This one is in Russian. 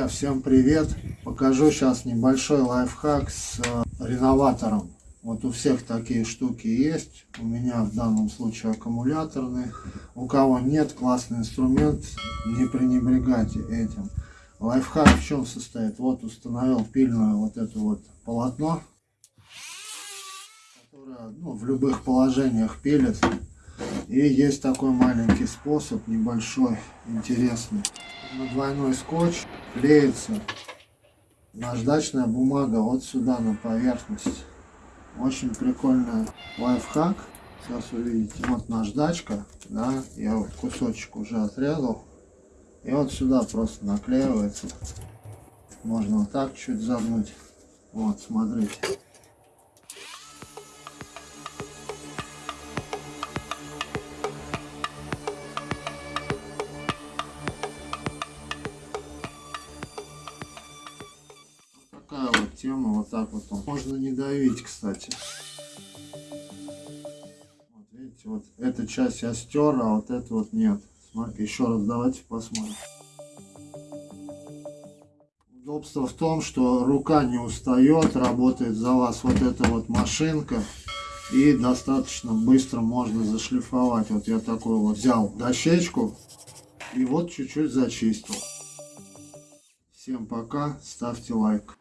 Друзья, всем привет! Покажу сейчас небольшой лайфхак с э, реноватором. Вот у всех такие штуки есть. У меня в данном случае аккумуляторные. У кого нет, классный инструмент. Не пренебрегайте этим. Лайфхак в чем состоит? Вот установил пильное вот это вот полотно, которое ну, в любых положениях пилит. И есть такой маленький способ, небольшой, интересный. На двойной скотч клеится наждачная бумага вот сюда на поверхность. Очень прикольный лайфхак. Сейчас увидите. Вот наждачка, да, я вот кусочек уже отрезал. И вот сюда просто наклеивается. Можно вот так чуть загнуть. Вот, смотрите. Такая вот так вот он. Можно не давить, кстати. Вот видите, вот эта часть я стер, а вот это вот нет. Смотрите, еще раз давайте посмотрим. Удобство в том, что рука не устает, работает за вас вот эта вот машинка. И достаточно быстро можно зашлифовать. Вот я такой вот взял дощечку и вот чуть-чуть зачистил. Всем пока, ставьте лайк.